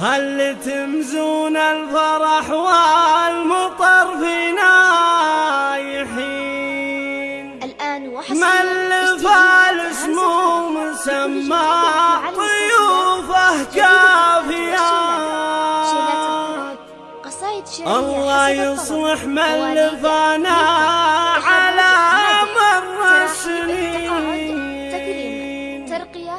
هل تمزون الفرح والمطر في نايحين؟ الآن من وحصريا الاسموم مسمى طيوفه شعرية الله. يصلح من لفانا على مر السنين. ترقية.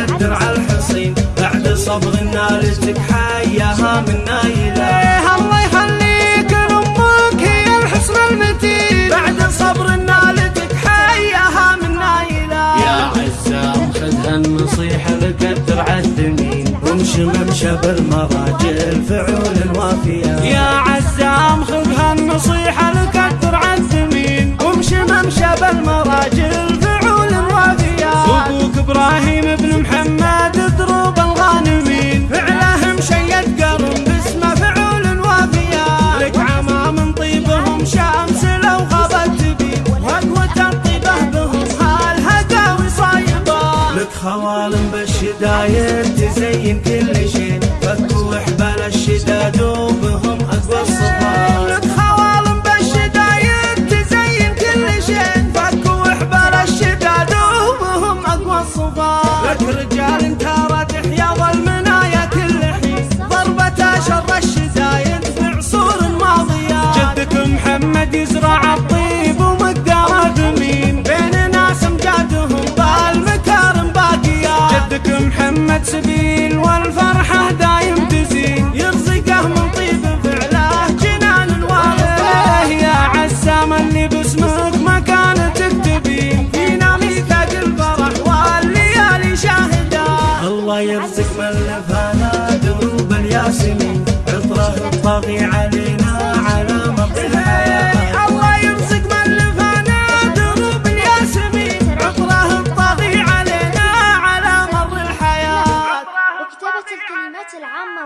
صبغ النار حياها من نايلة. الله يخليك لأمك هي الحصن المتين. بعد صبر النالتك حياها من نايلة. يا عزام خذها النصيحة لك الدرع الثمين وامشي ممشى بالمراجل فعول وافية يا عزام خذها النصيحة لك الدرع الثمين وامشي ممشى بالمراجل ترك رجال ترادح يا المنايا كل حين. ضربة شر الشدايد في عصور ماضية جدك محمد يزرع الطيب ومقدار ثمين بين ناس مجادهم بالمكارم باقية جدك محمد سبيل والفرحة دايم تزين يرزقه من طيب فعله جنان الوالد يا عسام اللي باسمه والفانا دروب الياسمين عطره الطاغي علينا على مقتها إيه، الله يرزق من لفانا دروب الياسمين عطره الطاغي علينا على مر الحياة. وكتابة الكلمات العامة